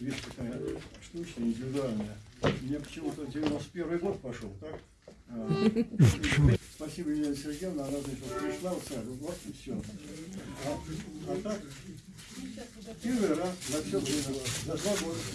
вещь такая штучная, индивидуальная. Мне почему-то 91 год пошел, так? А, Спасибо, Елена Сергеевна, она, значит, пришла в сад, вот и все. А, а так, первый раз за все время, за два года с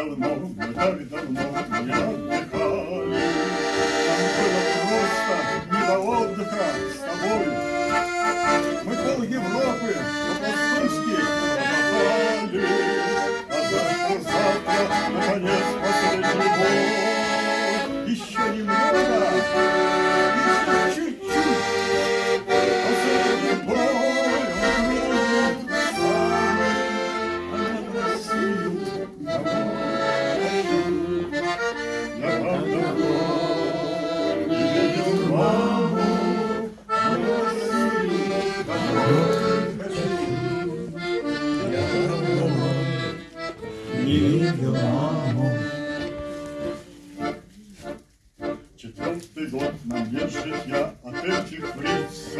давно, мы так давно не отдыхали. Нам было просто не до отдыха с тобой. Мы пол Европы Четвертый год нам нет житья от этих лиц.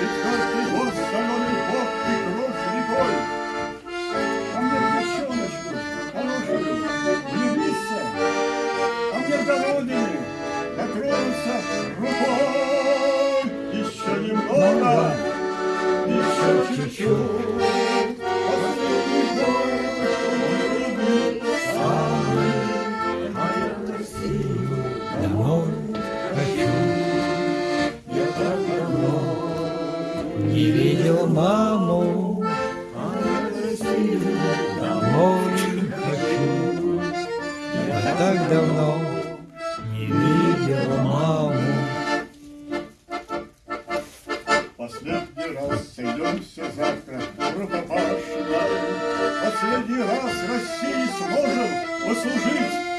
Четвертый год соленый пот и кровь рекой. А мне девчоночку хорошую влюбиться, А мне в голодные дотронуться рукой. Еще немного, еще чуть-чуть. Так давно не видел маму. Последний раз сойдемся завтра в рукопашной. Последний раз России сможем послужить.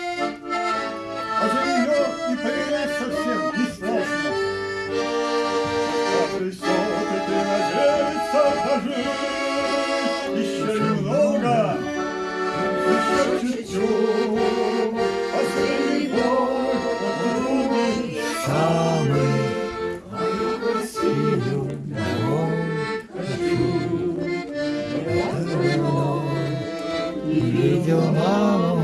Oh.